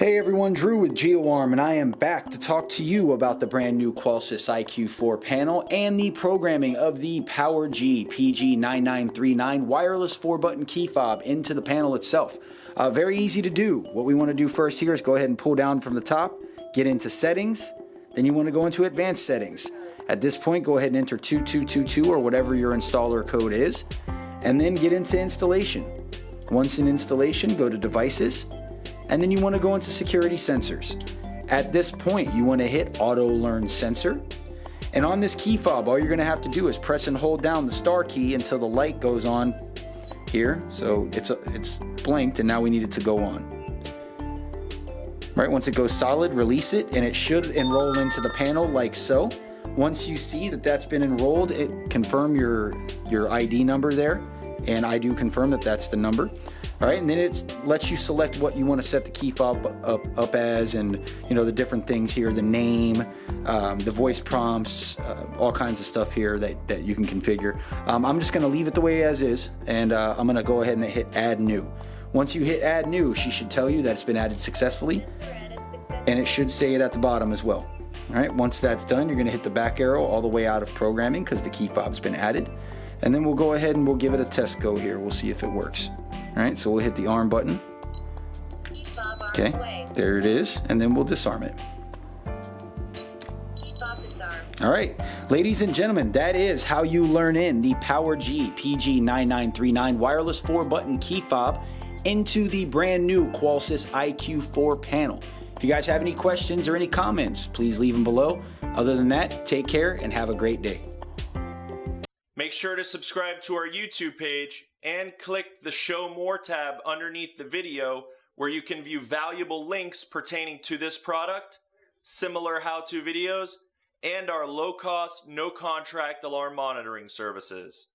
Hey everyone, Drew with GeoArm, and I am back to talk to you about the brand new Qolsys IQ4 panel and the programming of the PowerG PG9939 wireless 4-button key fob into the panel itself. Uh, very easy to do. What we want to do first here is go ahead and pull down from the top, get into settings, then you want to go into advanced settings. At this point, go ahead and enter 2222 or whatever your installer code is, and then get into installation. Once in installation, go to devices, and then you want to go into security sensors. At this point, you want to hit auto learn sensor. And on this key fob, all you're going to have to do is press and hold down the star key until the light goes on here. So it's, it's blinked and now we need it to go on. Right, once it goes solid, release it and it should enroll into the panel like so. Once you see that that's been enrolled, it confirm your, your ID number there. And I do confirm that that's the number. All right, and then it lets you select what you want to set the key fob up, up as and you know the different things here, the name, um, the voice prompts, uh, all kinds of stuff here that, that you can configure. Um, I'm just going to leave it the way as is and uh, I'm going to go ahead and hit add new. Once you hit add new, she should tell you that it's been added successfully and it should say it at the bottom as well. All right, once that's done, you're going to hit the back arrow all the way out of programming because the key fob's been added. And then we'll go ahead and we'll give it a test go here. We'll see if it works. All right, so we'll hit the arm button. Okay, there it is, and then we'll disarm it. All right, ladies and gentlemen, that is how you learn in the PowerG PG9939 wireless 4-button key fob into the brand new Qolsys IQ4 panel. If you guys have any questions or any comments, please leave them below. Other than that, take care and have a great day. Make sure to subscribe to our YouTube page and click the Show More tab underneath the video where you can view valuable links pertaining to this product, similar how-to videos, and our low-cost, no-contract alarm monitoring services.